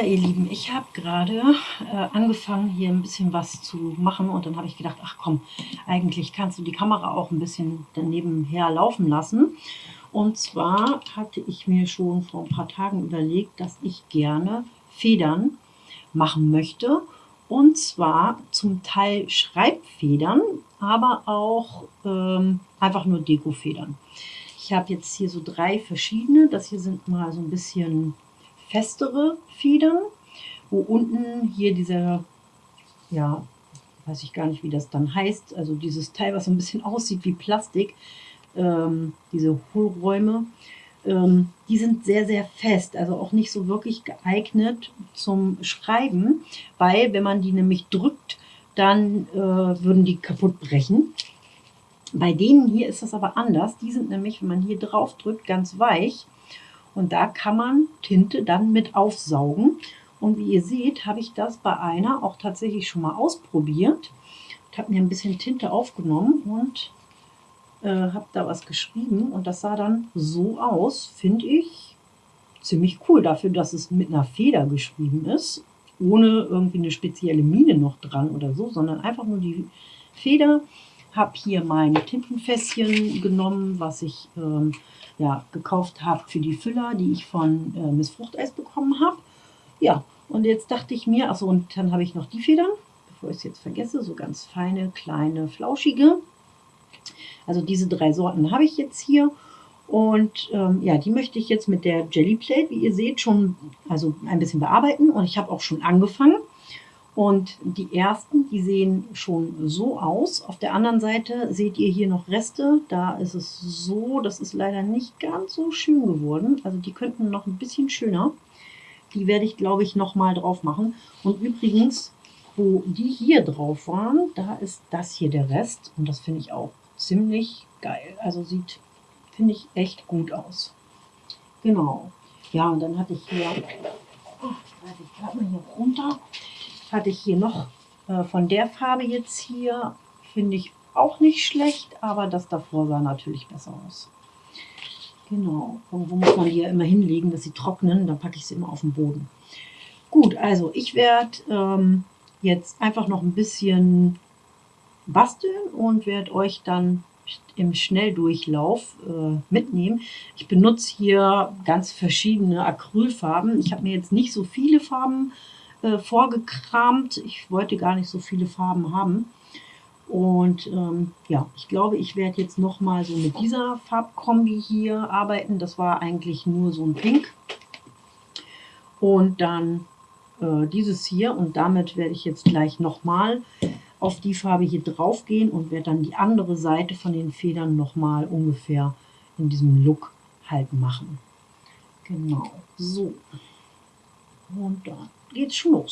Ja, ihr Lieben, ich habe gerade äh, angefangen, hier ein bisschen was zu machen und dann habe ich gedacht, ach komm, eigentlich kannst du die Kamera auch ein bisschen daneben her laufen lassen. Und zwar hatte ich mir schon vor ein paar Tagen überlegt, dass ich gerne Federn machen möchte. Und zwar zum Teil Schreibfedern, aber auch ähm, einfach nur Dekofedern. Ich habe jetzt hier so drei verschiedene. Das hier sind mal so ein bisschen festere Federn, wo unten hier dieser, ja, weiß ich gar nicht, wie das dann heißt, also dieses Teil, was so ein bisschen aussieht wie Plastik, ähm, diese Hohlräume, ähm, die sind sehr, sehr fest, also auch nicht so wirklich geeignet zum Schreiben, weil wenn man die nämlich drückt, dann äh, würden die kaputt brechen. Bei denen hier ist das aber anders. Die sind nämlich, wenn man hier drauf drückt, ganz weich. Und da kann man Tinte dann mit aufsaugen. Und wie ihr seht, habe ich das bei einer auch tatsächlich schon mal ausprobiert. Ich habe mir ein bisschen Tinte aufgenommen und äh, habe da was geschrieben. Und das sah dann so aus, finde ich, ziemlich cool dafür, dass es mit einer Feder geschrieben ist. Ohne irgendwie eine spezielle Mine noch dran oder so, sondern einfach nur die Feder. Habe hier mein Tintenfässchen genommen, was ich ähm, ja, gekauft habe für die Füller, die ich von äh, Miss Fruchteis bekommen habe. Ja, und jetzt dachte ich mir, achso, und dann habe ich noch die Federn, bevor ich es jetzt vergesse, so ganz feine, kleine, flauschige. Also diese drei Sorten habe ich jetzt hier. Und ähm, ja, die möchte ich jetzt mit der Jelly Plate, wie ihr seht, schon also ein bisschen bearbeiten. Und ich habe auch schon angefangen. Und die ersten, die sehen schon so aus. Auf der anderen Seite seht ihr hier noch Reste. Da ist es so, das ist leider nicht ganz so schön geworden. Also die könnten noch ein bisschen schöner. Die werde ich, glaube ich, nochmal drauf machen. Und übrigens, wo die hier drauf waren, da ist das hier der Rest. Und das finde ich auch ziemlich geil. Also sieht, finde ich, echt gut aus. Genau. Ja, und dann hatte ich hier, oh, ich gerade mal hier runter hatte ich hier noch äh, von der Farbe jetzt hier, finde ich auch nicht schlecht, aber das davor sah natürlich besser aus. Genau, irgendwo muss man die ja immer hinlegen, dass sie trocknen, dann packe ich sie immer auf den Boden. Gut, also ich werde ähm, jetzt einfach noch ein bisschen basteln und werde euch dann im Schnelldurchlauf äh, mitnehmen. Ich benutze hier ganz verschiedene Acrylfarben. Ich habe mir jetzt nicht so viele Farben äh, vorgekramt. Ich wollte gar nicht so viele Farben haben. Und ähm, ja, ich glaube, ich werde jetzt noch mal so mit dieser Farbkombi hier arbeiten. Das war eigentlich nur so ein Pink. Und dann äh, dieses hier. Und damit werde ich jetzt gleich noch mal auf die Farbe hier drauf gehen und werde dann die andere Seite von den Federn noch mal ungefähr in diesem Look halt machen. Genau, so. Und dann geht's schon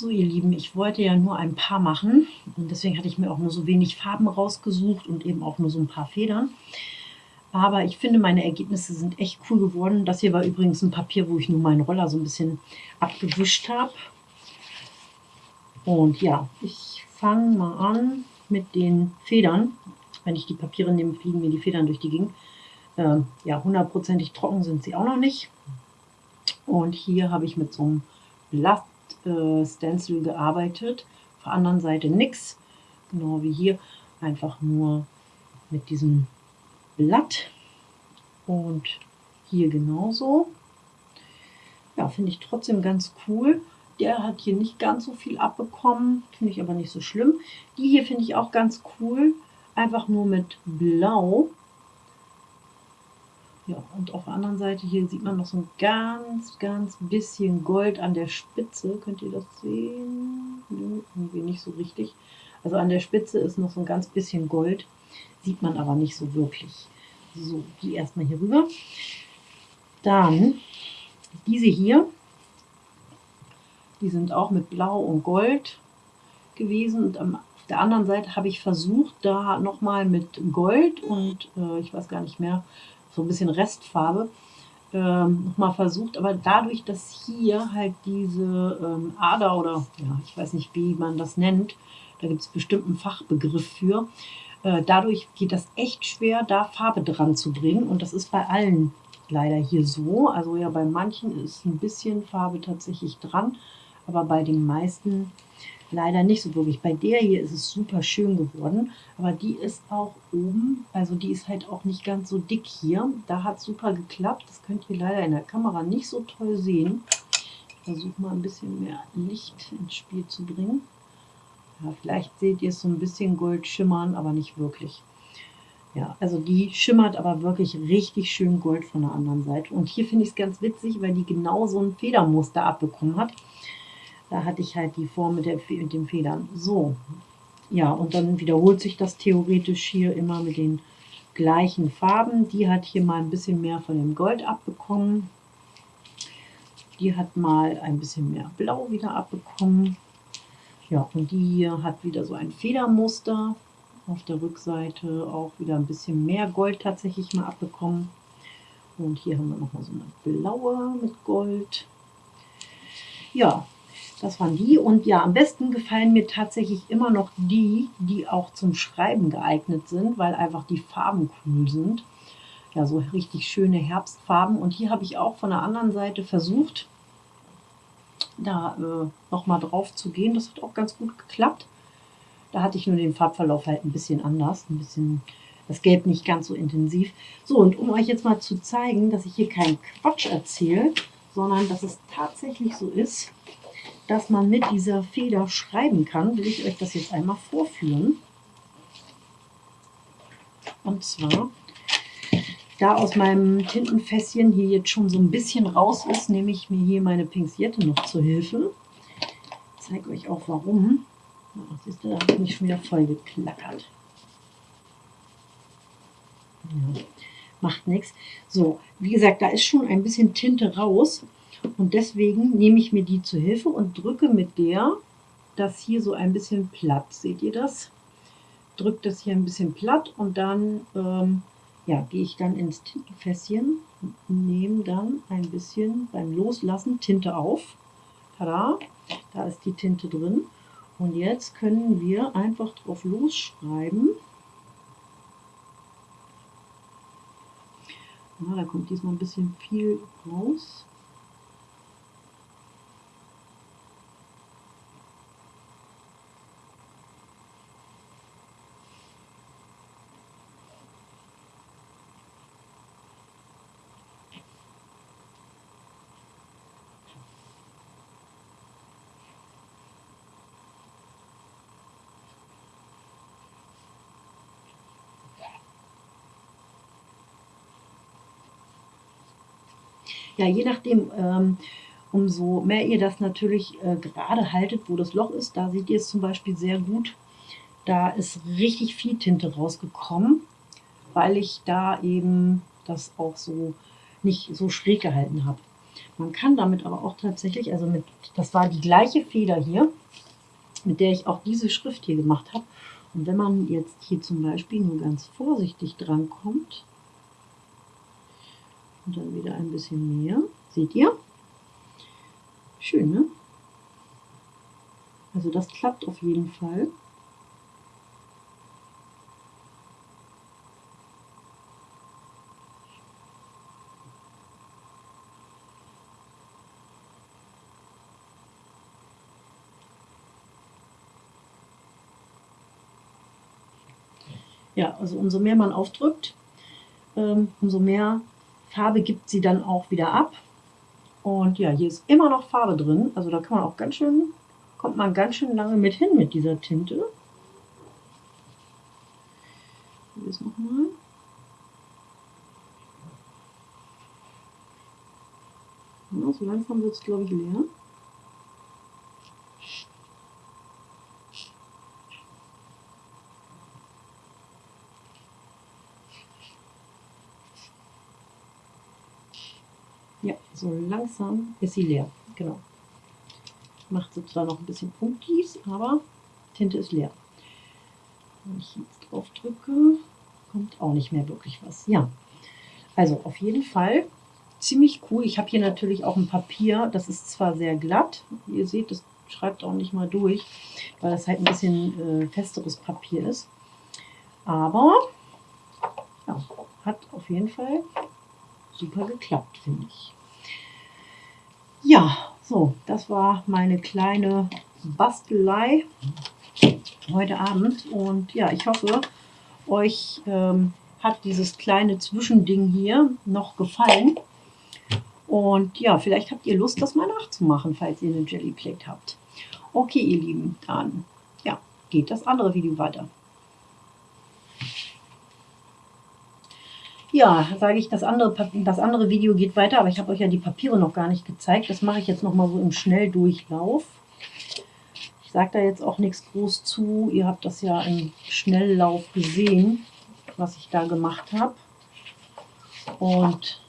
So ihr Lieben, ich wollte ja nur ein paar machen und deswegen hatte ich mir auch nur so wenig Farben rausgesucht und eben auch nur so ein paar Federn. Aber ich finde, meine Ergebnisse sind echt cool geworden. Das hier war übrigens ein Papier, wo ich nur meinen Roller so ein bisschen abgewischt habe. Und ja, ich fange mal an mit den Federn. Wenn ich die Papiere nehme, fliegen mir die Federn durch die Gegend. Ähm, ja, hundertprozentig trocken sind sie auch noch nicht. Und hier habe ich mit so einem Blatt äh, Stencil gearbeitet. Auf der anderen Seite nichts, genau wie hier, einfach nur mit diesem Blatt und hier genauso. Ja, finde ich trotzdem ganz cool. Der hat hier nicht ganz so viel abbekommen, finde ich aber nicht so schlimm. Die hier finde ich auch ganz cool, einfach nur mit Blau ja, und auf der anderen Seite hier sieht man noch so ein ganz, ganz bisschen Gold an der Spitze. Könnt ihr das sehen? Nö, irgendwie nicht so richtig. Also an der Spitze ist noch so ein ganz bisschen Gold. Sieht man aber nicht so wirklich. So, die erstmal hier rüber. Dann diese hier. Die sind auch mit Blau und Gold gewesen. Und auf der anderen Seite habe ich versucht, da nochmal mit Gold und äh, ich weiß gar nicht mehr, so ein bisschen Restfarbe ähm, nochmal versucht. Aber dadurch, dass hier halt diese ähm, Ader oder ja, ich weiß nicht, wie man das nennt, da gibt es bestimmt einen Fachbegriff für, äh, dadurch geht das echt schwer, da Farbe dran zu bringen. Und das ist bei allen leider hier so. Also ja, bei manchen ist ein bisschen Farbe tatsächlich dran, aber bei den meisten leider nicht so wirklich. Bei der hier ist es super schön geworden, aber die ist auch oben, also die ist halt auch nicht ganz so dick hier. Da hat super geklappt, das könnt ihr leider in der Kamera nicht so toll sehen. Ich versuche mal ein bisschen mehr Licht ins Spiel zu bringen. Ja, vielleicht seht ihr es so ein bisschen gold schimmern, aber nicht wirklich. Ja, also die schimmert aber wirklich richtig schön gold von der anderen Seite. Und hier finde ich es ganz witzig, weil die genau so ein Federmuster abbekommen hat. Da hatte ich halt die Form mit, der, mit den Federn. So, ja, und dann wiederholt sich das theoretisch hier immer mit den gleichen Farben. Die hat hier mal ein bisschen mehr von dem Gold abbekommen. Die hat mal ein bisschen mehr Blau wieder abbekommen. Ja, und die hier hat wieder so ein Federmuster. Auf der Rückseite auch wieder ein bisschen mehr Gold tatsächlich mal abbekommen. Und hier haben wir nochmal so eine blaue mit Gold. Ja, das waren die. Und ja, am besten gefallen mir tatsächlich immer noch die, die auch zum Schreiben geeignet sind, weil einfach die Farben cool sind. Ja, so richtig schöne Herbstfarben. Und hier habe ich auch von der anderen Seite versucht, da äh, nochmal drauf zu gehen. Das hat auch ganz gut geklappt. Da hatte ich nur den Farbverlauf halt ein bisschen anders, ein bisschen das Gelb nicht ganz so intensiv. So, und um euch jetzt mal zu zeigen, dass ich hier keinen Quatsch erzähle, sondern dass es tatsächlich so ist, dass man mit dieser Feder schreiben kann, will ich euch das jetzt einmal vorführen. Und zwar, da aus meinem Tintenfässchen hier jetzt schon so ein bisschen raus ist, nehme ich mir hier meine Pinziette noch zur Hilfe. Ich zeige euch auch warum. Ach, siehst da habe ich mich schon wieder voll geklackert. Ja, macht nichts. So, wie gesagt, da ist schon ein bisschen Tinte raus. Und deswegen nehme ich mir die zu Hilfe und drücke mit der das hier so ein bisschen platt. Seht ihr das? Drücke das hier ein bisschen platt und dann ähm, ja, gehe ich dann ins Tintenfässchen nehme dann ein bisschen beim Loslassen Tinte auf. Tada, da ist die Tinte drin. Und jetzt können wir einfach drauf losschreiben. Ja, da kommt diesmal ein bisschen viel raus. Ja, je nachdem, ähm, umso mehr ihr das natürlich äh, gerade haltet, wo das Loch ist, da seht ihr es zum Beispiel sehr gut. Da ist richtig viel Tinte rausgekommen, weil ich da eben das auch so nicht so schräg gehalten habe. Man kann damit aber auch tatsächlich, also mit, das war die gleiche Feder hier, mit der ich auch diese Schrift hier gemacht habe. Und wenn man jetzt hier zum Beispiel nur ganz vorsichtig dran kommt und dann wieder ein bisschen mehr, seht ihr? Schön, ne? Also das klappt auf jeden Fall. Ja, also umso mehr man aufdrückt, ähm, umso mehr Farbe gibt sie dann auch wieder ab. Und ja, hier ist immer noch Farbe drin. Also da kann man auch ganz schön, kommt man ganz schön lange mit hin mit dieser Tinte. Hier ist nochmal. Ja, so langsam wird es, glaube ich, leer. Ja, so langsam ist sie leer. Genau. Macht sie zwar noch ein bisschen Punktis, aber Tinte ist leer. Wenn ich jetzt drauf drücke, kommt auch nicht mehr wirklich was. Ja, also auf jeden Fall ziemlich cool. Ich habe hier natürlich auch ein Papier, das ist zwar sehr glatt, ihr seht, das schreibt auch nicht mal durch, weil das halt ein bisschen äh, festeres Papier ist. Aber ja, hat auf jeden Fall super geklappt, finde ich. Ja, so, das war meine kleine Bastelei heute Abend. Und ja, ich hoffe, euch ähm, hat dieses kleine Zwischending hier noch gefallen. Und ja, vielleicht habt ihr Lust, das mal nachzumachen, falls ihr eine Jelly Plate habt. Okay, ihr Lieben, dann ja, geht das andere Video weiter. Ja, sage ich, das andere, das andere Video geht weiter, aber ich habe euch ja die Papiere noch gar nicht gezeigt. Das mache ich jetzt noch mal so im Schnelldurchlauf. Ich sage da jetzt auch nichts groß zu. Ihr habt das ja im Schnelllauf gesehen, was ich da gemacht habe. Und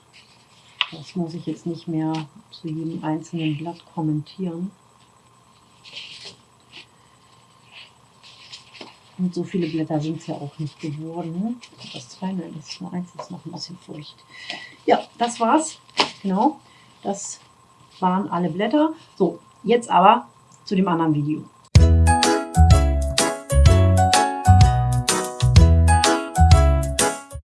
das muss ich jetzt nicht mehr zu jedem einzelnen Blatt kommentieren. Und so viele Blätter sind es ja auch nicht geworden. Nein, das ist nur eins, das ist noch ein bisschen feucht. Ja, das war's. Genau, das waren alle Blätter. So, jetzt aber zu dem anderen Video.